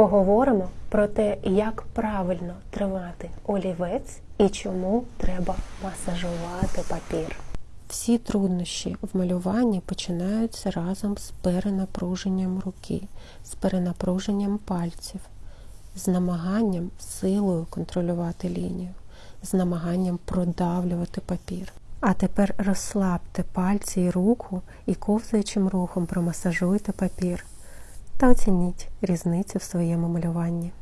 Поговоримо про те, як правильно тримати олівець і чому треба масажувати папір. Всі труднощі в малюванні починаються разом з перенапруженням руки, з перенапруженням пальців, з намаганням силою контролювати лінію, з намаганням продавлювати папір. А тепер розслабте пальці і руку і ковзаючим рухом промасажуйте папір та оцініть різницю в своєму малюванні.